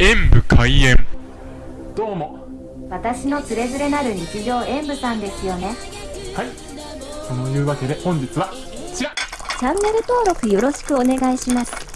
演武開演。どうも。私のつれづれなる日常演武さんですよね。はい。そのいうわけで本日はこちら。チャンネル登録よろしくお願いします。